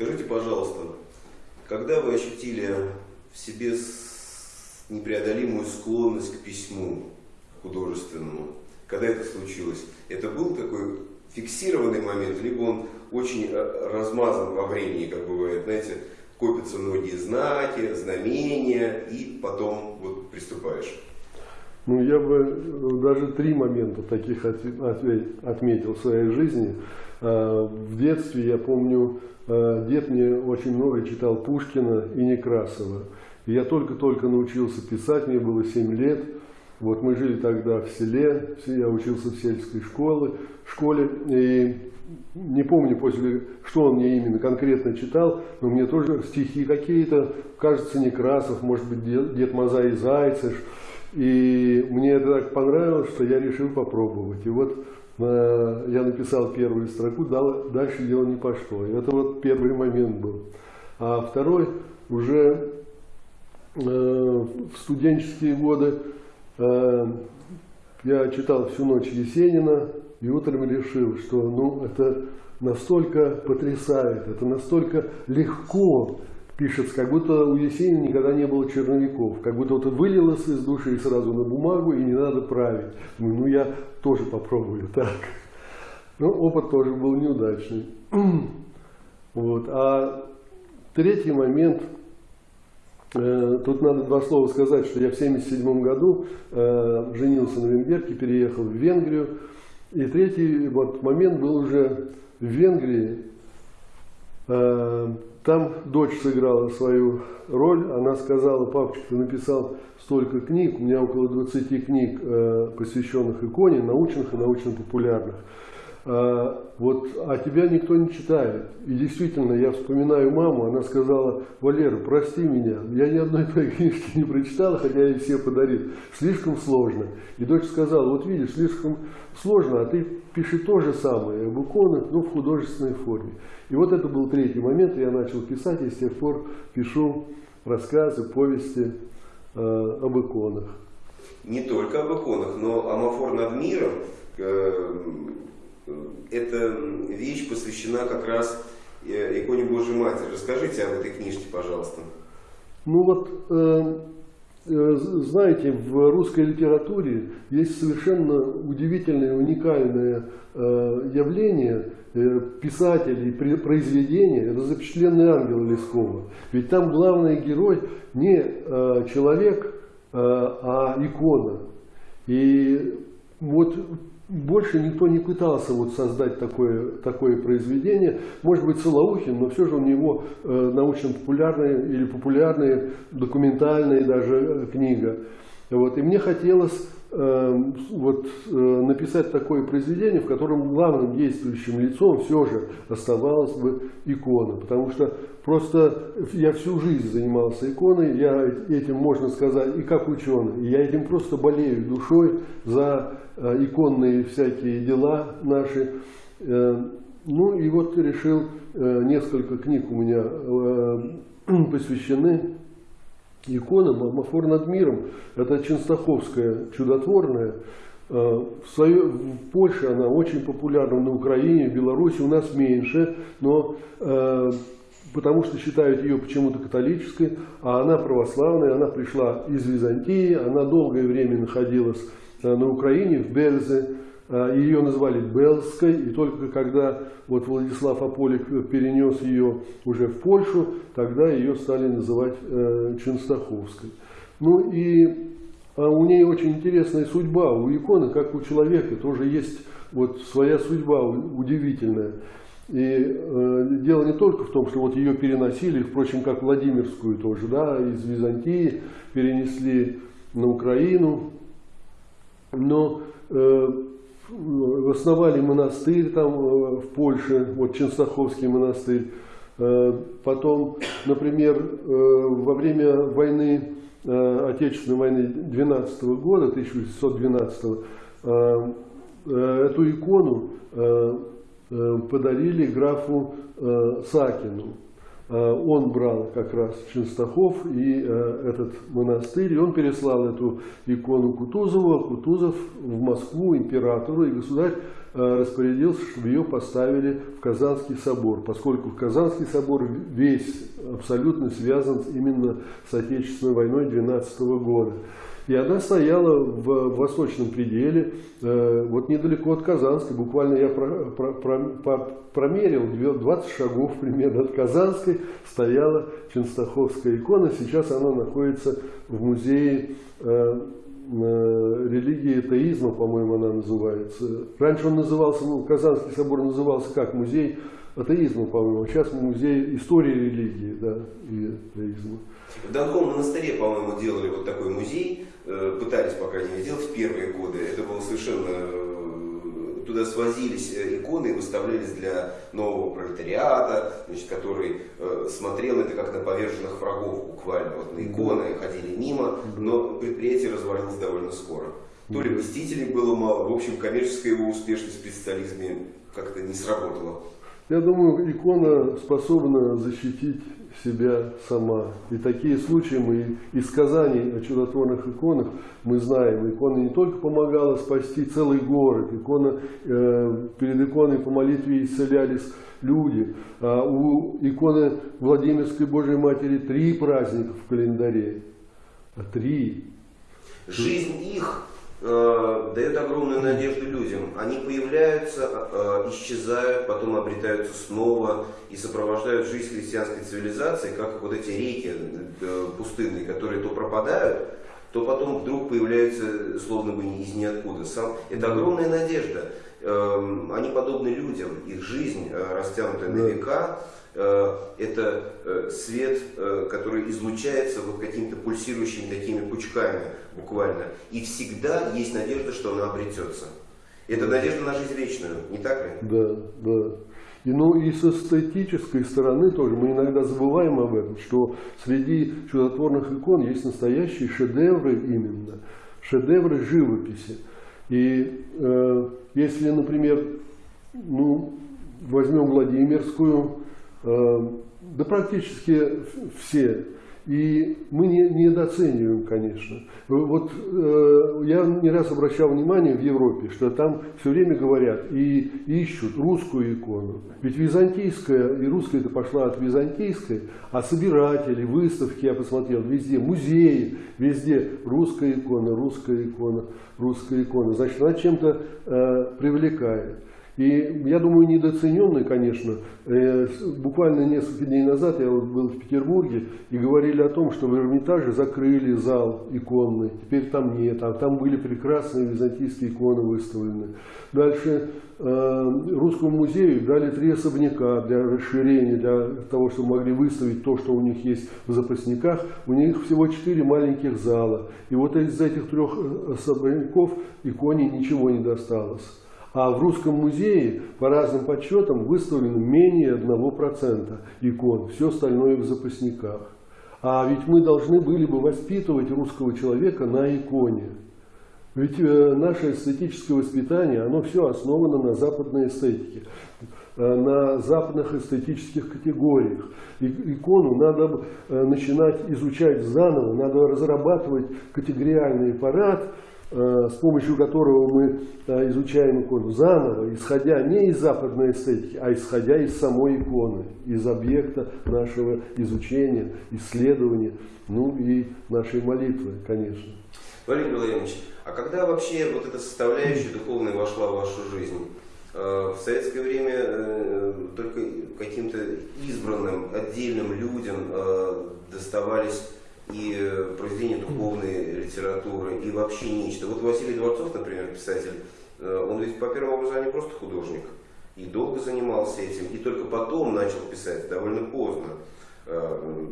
Скажите, пожалуйста, когда вы ощутили в себе непреодолимую склонность к письму художественному? Когда это случилось? Это был такой фиксированный момент, либо он очень э, размазан во времени, как бывает, знаете, копятся многие знаки, знамения, и потом вот приступаешь. Ну, я бы э, даже три момента таких отметил в своей жизни. Э, в детстве, я помню, дед мне очень много читал Пушкина и Некрасова. Я только-только научился писать, мне было 7 лет. Вот мы жили тогда в селе, я учился в сельской школе, школе и не помню после, что он мне именно конкретно читал, но мне тоже стихи какие-то, кажется, Некрасов, может быть, Дед, Дед Маза и Зайцев. И мне это так понравилось, что я решил попробовать. И вот э, я написал первую строку, дал, дальше дело не пошло. И это вот первый момент был. А второй уже э, в студенческие годы Э, я читал всю ночь Есенина и утром решил, что ну, это настолько потрясает, это настолько легко пишется, как будто у Есенина никогда не было черновиков, как будто вот вылилось из души сразу на бумагу и не надо править. Ну, ну я тоже попробую так. Но опыт тоже был неудачный. Вот. А третий момент – Э, тут надо два слова сказать, что я в 1977 году э, женился на венгерке, переехал в Венгрию. И третий вот момент был уже в Венгрии. Э, там дочь сыграла свою роль. Она сказала, папочка, ты написал столько книг, у меня около 20 книг, посвященных иконе, научных и научно-популярных. А, вот, а тебя никто не читает. И действительно, я вспоминаю маму, она сказала, Валера, прости меня, я ни одной твоей книжки не прочитала, хотя я все подарил. Слишком сложно. И дочь сказала, вот видишь, слишком сложно, а ты пиши то же самое об иконах, но в художественной форме. И вот это был третий момент, я начал писать, и с тех пор пишу рассказы, повести э, об иконах. Не только об иконах, но амофор над миром, э, эта вещь посвящена как раз э, иконе Божьей Матери. Расскажите об этой книжке, пожалуйста. Ну вот, э, знаете, в русской литературе есть совершенно удивительное, уникальное явление писателей, произведения, это запечатленный ангел Лескова. Ведь там главный герой не человек, а икона. И вот больше никто не пытался вот создать такое, такое произведение. Может быть, Солоухин, но все же у него э, научно-популярная или популярная, документальная даже э, книга. Вот. И мне хотелось вот, э, написать такое произведение, в котором главным действующим лицом все же оставалась бы икона. Потому что просто я всю жизнь занимался иконой, я этим, можно сказать, и как ученый. Я этим просто болею душой за Э, иконные всякие дела наши. Э, ну и вот решил, несколько книг у меня посвящены иконам. Амафор над миром, это Ченстаховская чудотворная. В, свое, в Польше она очень популярна, на Украине, в Беларуси у нас меньше, но потому что считают ее почему-то католической, а она православная, она пришла из Византии, она долгое время находилась Э, на Украине, в Бельзе. Э, ее назвали Белской, и только когда вот Владислав Аполик перенес ее уже в Польшу, тогда ее стали называть э, Ченстаховской. Ну и а у нее очень интересная судьба, у иконы, как у человека, тоже есть вот своя судьба удивительная. И э, дело не только в том, что вот ее переносили, впрочем, как Владимирскую тоже, да, из Византии перенесли на Украину, но э, основали монастырь там э, в Польше, вот Ченстаховский монастырь. Э, потом, например, э, во время войны, Отечественной войны 12 года, 1612 э, э, эту икону подарили графу Сакину. Он брал как раз Ченстахов и этот монастырь, и он переслал эту икону Кутузову, Кутузов в Москву императору, и государь распорядился, чтобы ее поставили в Казанский собор, поскольку Казанский собор весь абсолютно связан именно с Отечественной войной 12 года. И она стояла в восточном пределе, э, вот недалеко от Казанской. Буквально я про, про, про, промерил 20 шагов примерно от Казанской стояла Ченстаховская икона. Сейчас она находится в музее э, э, религии атеизма, по-моему, она называется. Раньше он назывался, ну, Казанский собор назывался как музей атеизма, по-моему. Сейчас музей истории религии да, и атеизма. В Донском монастыре, по-моему, делали вот такой музей, пытались, по крайней мере, делать в первые годы. Это было совершенно... Э, туда свозились э, иконы и выставлялись для нового пролетариата, значит, который смотрел это как на поверженных врагов буквально. Вот на иконы ходили мимо, но предприятие развалилось довольно скоро. То ли посетителей было мало, в общем, коммерческая его успешность при социализме как-то не сработала. Я думаю, икона способна защитить себя сама. И такие случаи мы из сказаний о чудотворных иконах мы знаем. Икона не только помогала спасти целый город, икона, э, перед иконой по молитве исцелялись люди. А у иконы Владимирской Божьей Матери три праздника в календаре. А три. Жизнь их э, дает огромную надежду людям. Они появляются, э, исчезают, потом обретаются снова и сопровождают жизнь христианской цивилизации, как вот эти реки э, пустынные, которые то пропадают, то потом вдруг появляются словно бы из ниоткуда. Сам, это огромная надежда. Э, они подобны людям, их жизнь, э, растянутая на века, это э, свет, э, который излучается вот какими-то пульсирующими такими пучками буквально. И всегда есть надежда, что она обретется. Это надежда на жизнь вечную, не так ли? Да, да. И, ну и с эстетической стороны тоже мы иногда забываем об этом, что среди чудотворных икон есть настоящие шедевры именно, шедевры живописи. И э, если, например, ну, возьмем Владимирскую, Э, да практически все. И мы не, недооцениваем, конечно. Вот э, я не раз обращал внимание в Европе, что там все время говорят и ищут русскую икону. Ведь византийская и русская это пошла от византийской, а собиратели, выставки я посмотрел везде, музеи, везде русская икона, русская икона, русская икона. Значит, она чем-то э, привлекает. И я думаю, недооцененный, конечно. Э, буквально несколько дней назад я вот был в Петербурге и говорили о том, что в Эрмитаже закрыли зал иконный. Теперь там нет, а там были прекрасные византийские иконы выставлены. Дальше э, Русскому музею дали три особняка для расширения, для того, чтобы могли выставить то, что у них есть в запасниках. У них всего четыре маленьких зала. И вот из этих трех э, особняков иконе ничего не досталось. А в Русском музее по разным подсчетам выставлено менее 1% икон, все остальное в запасниках. А ведь мы должны были бы воспитывать русского человека на иконе. Ведь э, наше эстетическое воспитание, оно все основано на западной эстетике, э, на западных эстетических категориях. И, икону надо э, начинать изучать заново, надо разрабатывать категориальный аппарат, с помощью которого мы э, изучаем икону заново, исходя не из западной эстетики, а исходя из самой иконы, из объекта нашего изучения, исследования, ну и нашей молитвы, конечно. Валерий Владимирович, а когда вообще вот эта составляющая духовная вошла в вашу жизнь? Э, в советское время только каким-то избранным, отдельным людям доставались и э, произведения духовной литературы, и вообще нечто. Вот Василий Дворцов, например, писатель, э, он ведь по первому образованию просто художник. И долго занимался этим, и только потом начал писать, довольно поздно. Э,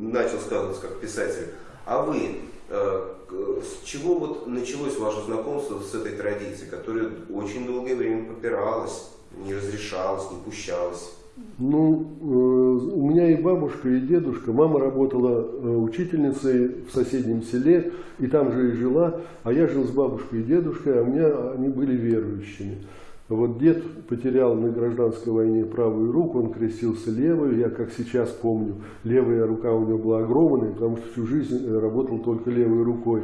начал сказываться как писатель. А вы, с чего вот началось ваше знакомство с этой традицией, которая очень долгое время попиралась, не разрешалась, не пущалась? Ну, э, у меня и бабушка, и дедушка. Мама работала э, учительницей в соседнем селе, и там же и жила. А я жил с бабушкой и дедушкой, а у меня они были верующими. Вот дед потерял на гражданской войне правую руку, он крестился левой. Я, как сейчас помню, левая рука у него была огромная, потому что всю жизнь э, работал только левой рукой.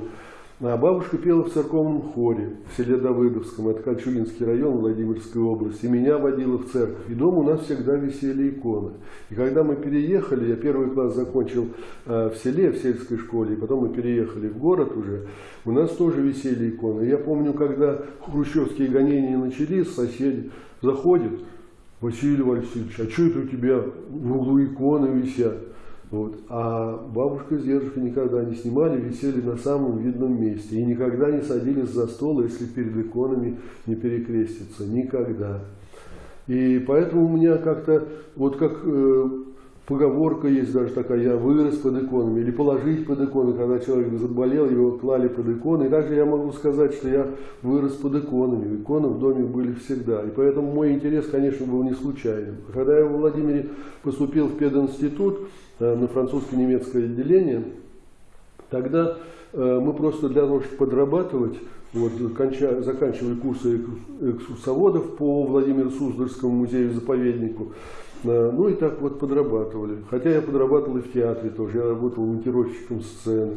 А бабушка пела в церковном хоре в селе Давыдовском, это Кольчугинский район Владимирской области. И меня водила в церковь. И дома у нас всегда висели иконы. И когда мы переехали, я первый класс закончил э, в селе, в сельской школе, и потом мы переехали в город уже, у нас тоже висели иконы. Я помню, когда хрущевские гонения начались, соседи заходят, Василий Васильевич, а что это у тебя в углу иконы висят? Вот. А бабушка с дедушкой никогда не снимали, висели на самом видном месте. И никогда не садились за стол, если перед иконами не перекреститься. Никогда. И поэтому у меня как-то, вот как э, поговорка есть даже такая, я вырос под иконами, или положить под иконы, когда человек заболел, его клали под иконы. И также я могу сказать, что я вырос под иконами. Иконы в доме были всегда. И поэтому мой интерес, конечно, был не случайным. Когда я в Владимире поступил в пединститут, Э, на французско-немецкое отделение, тогда э, мы просто для того, чтобы подрабатывать, вот, заканчивали курсы экскурсоводов по Владимиру Суздальскому музею-заповеднику, э, ну и так вот подрабатывали. Хотя я подрабатывал и в театре тоже, я работал монтировщиком сцены.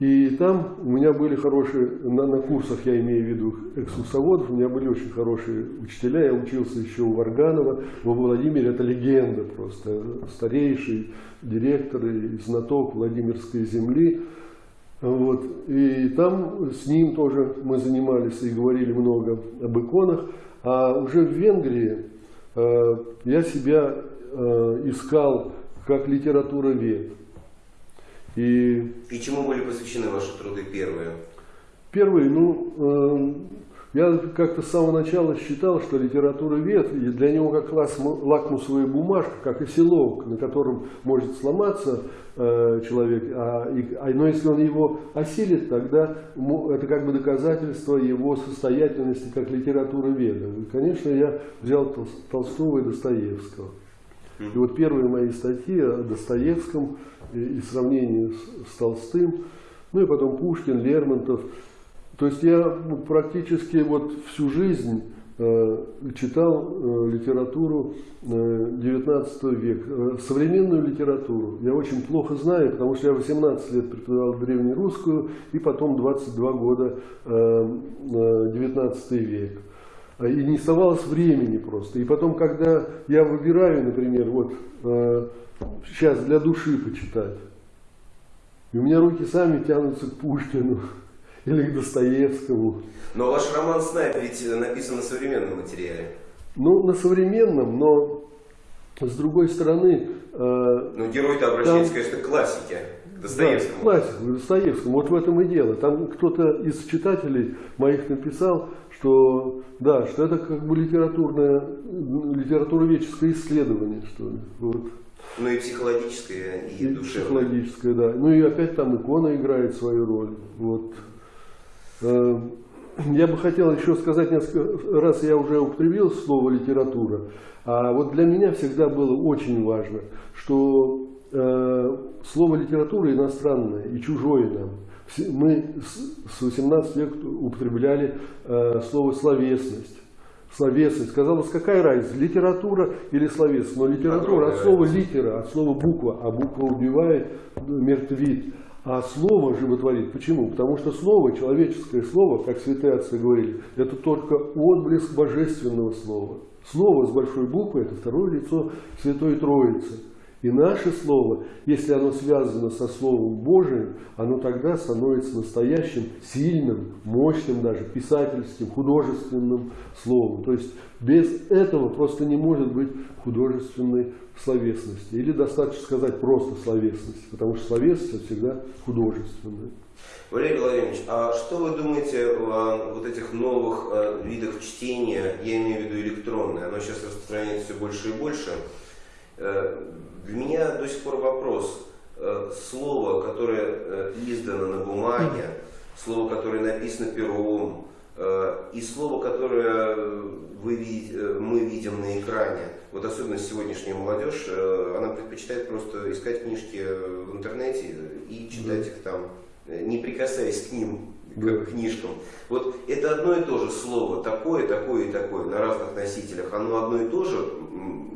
И там у меня были хорошие, на, на курсах я имею в виду экскурсоводов, у меня были очень хорошие учителя, я учился еще у Варганова, во Владимире это легенда просто, старейший директор и знаток Владимирской земли. Вот. И там с ним тоже мы занимались и говорили много об иконах. А уже в Венгрии э, я себя э, искал как литературовед. И, и чему были посвящены ваши труды первые? Первые, ну, э, я как-то с самого начала считал, что литература вет, для него как лакмусовая бумажка, как и селок, на котором может сломаться э, человек, а, и, а, но если он его осилит, тогда это как бы доказательство его состоятельности как литературы веда. И, конечно, я взял Толстого и Достоевского. И вот первые мои статьи о Достоевском и, и сравнении с, с Толстым, ну и потом Пушкин, Лермонтов. То есть я ну, практически вот всю жизнь э, читал э, литературу э, 19 века, э, современную литературу. Я очень плохо знаю, потому что я 18 лет преподавал древнерусскую и потом 22 года э, э, 19 век. И не оставалось времени просто. И потом, когда я выбираю, например, вот сейчас для души почитать, и у меня руки сами тянутся к Пушкину или к Достоевскому. Но ваш роман «Снайп» ведь написан на современном материале. Ну, на современном, но с другой стороны... Э, ну, герой-то обращается, там, конечно, к классике. Достоевскому. Да, классику, Достоевскому. Вот в этом и дело. Там кто-то из читателей моих написал, что да, что это как бы литературное, литературоведческое исследование, что ли. Вот. Ну и психологическое, и, и душевное. Психологическое, да. Ну и опять там икона играет свою роль. Вот. Э, я бы хотел еще сказать несколько раз, я уже употребил слово литература, а вот для меня всегда было очень важно, что э, слово литература иностранное и чужое нам мы с 18 века употребляли э, слово словесность. Словесность. Казалось, какая разница, литература или словесность? Но литература от слова литера, от слова буква, а буква убивает, мертвит. А слово животворит. Почему? Потому что слово, человеческое слово, как святые отцы говорили, это только отблеск божественного слова. Слово с большой буквы – это второе лицо Святой Троицы. И наше слово, если оно связано со Словом Божиим, оно тогда становится настоящим, сильным, мощным даже, писательским, художественным словом. То есть без этого просто не может быть художественной словесности. Или достаточно сказать просто словесность, потому что словесность всегда художественная. Валерий Владимирович, а что вы думаете о вот этих новых э, видах чтения, я имею в виду электронное, оно сейчас распространяется все больше и больше, Э, для меня до сих пор вопрос. Э, слово, которое э, издано на бумаге, слово, которое написано пером, и слово, которое вы мы видим на экране, вот особенно сегодняшняя молодежь, она предпочитает просто искать книжки в интернете и читать их там, не прикасаясь к ним к книжкам. Вот это одно и то же слово, такое, такое и такое, на разных носителях, оно одно и то же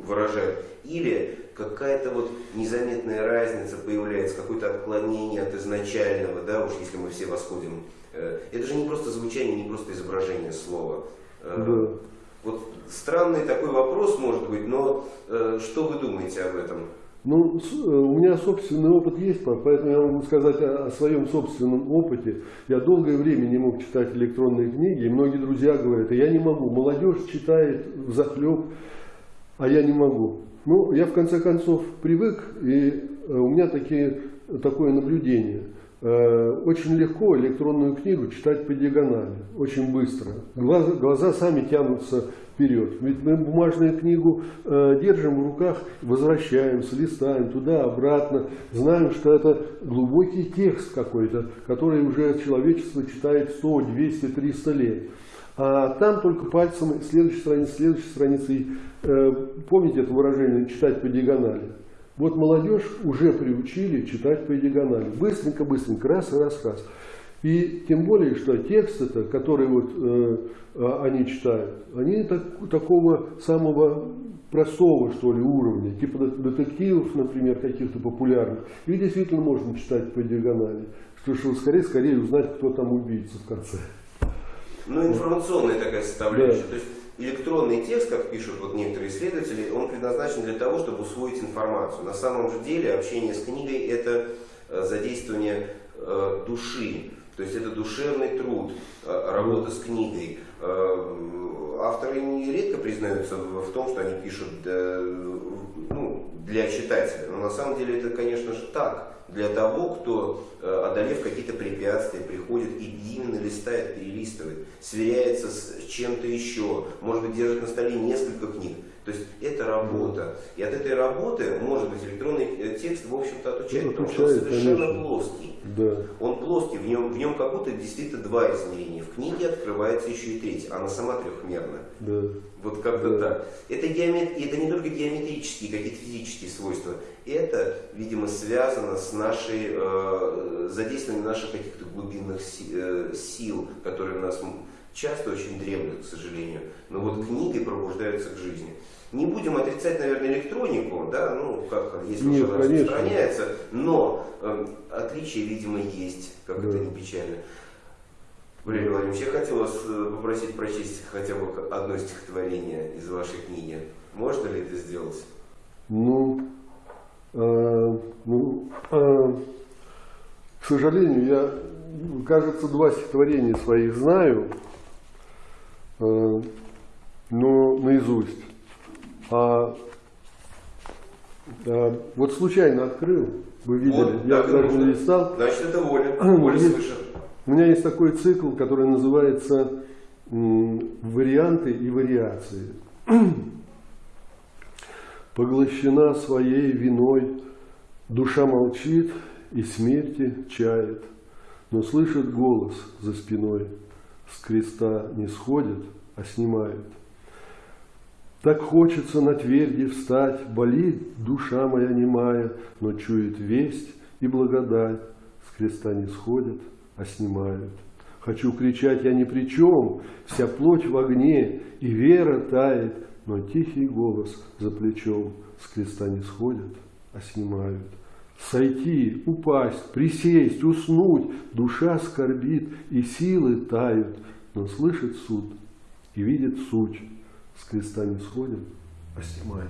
выражает, или какая-то вот незаметная разница появляется, какое-то отклонение от изначального, да, уж если мы все восходим. Э, Это же не просто звучание, не просто изображение слова. Э, Да. Вот странный такой вопрос может быть, но э, что вы думаете об этом? Ну, э, у меня собственный опыт есть, по- поэтому я могу сказать о, о своем собственном опыте. Я долгое время не мог читать электронные книги, и многие друзья говорят, «А я не могу, молодежь читает захлеб, а я не могу. Ну, я в конце концов привык, и э, у меня такие, такое наблюдение. Э, Очень легко электронную книгу читать по диагонали, очень быстро. Глаза, глаза сами тянутся вперед. Ведь мы бумажную книгу э, держим в руках, возвращаемся, листаем туда-обратно, знаем, что это глубокий текст какой-то, который уже человечество читает 100, 200, 300 лет. А там только пальцем следующая страница, следующая страница. И, э, помните это выражение «читать по диагонали»? Вот молодежь уже приучили читать по диагонали. Быстренько-быстренько, раз, раз, раз. И тем более, что текст это, который вот э, а, они читают, они так- такого самого простого, что ли, уровня, типа дет- детективов, например, каких-то популярных. И действительно можно читать по диагонали, что, что скорее, скорее узнать, кто там убийца в конце. Ну, информационная такая составляющая. То есть электронный текст, как пишут вот некоторые исследователи, он предназначен для того, чтобы усвоить информацию. На самом же деле общение с книгой это э, задействование э, души. То есть это душевный труд, э, работа с книгой. Авторы нередко признаются в том, что они пишут для читателя. Но на самом деле это, конечно же, так. Для того, кто, э, одолев какие-то препятствия, приходит и именно листает, перелистывает, сверяется с чем-то еще, может быть, держит на столе несколько книг. То есть это работа. И от этой работы, может быть, электронный э, текст, в общем-то, отучает, потому что он совершенно конечно. плоский. Да. Он плоский, в нем, в нем как будто действительно два измерения. В книге открывается еще и третье, она сама трехмерна. Да. Вот как-то Да. так. Это, геомет... это не только геометрические, какие-то физические свойства. Это, видимо, связано с нашей, э, задействованием наших каких-то глубинных си- э, сил, которые у нас часто очень дремлют, к сожалению. Но вот книгой пробуждаются к жизни. Не будем отрицать, наверное, электронику, да, ну, как если Нет, уже распространяется, но э, отличия, видимо, есть, как Да. это не печально. Валерий Владимирович, я хотел вас э, попросить прочесть хотя бы одно стихотворение из вашей книги. Можно ли это сделать? Ну, э, ну, э, к сожалению, я, кажется, два стихотворения своих знаю, э, но наизусть. А, а вот случайно открыл, вы видели, Вот, я так даже не листал. Значит, это воля. Ну, Воля есть- свыше. У меня есть такой цикл, который называется «Варианты и вариации». Поглощена своей виной, душа молчит и смерти чает, но слышит голос за спиной, с креста не сходит, а снимает. Так хочется на тверди встать, болит душа моя немая, но чует весть и благодать, с креста не сходят, а снимают. Хочу кричать, я ни при чем, вся плоть в огне, и вера тает, но тихий голос за плечом с креста не сходят, а снимают. Сойти, упасть, присесть, уснуть, душа скорбит, и силы тают, но слышит суд и видит суть, с креста не сходят, а снимают.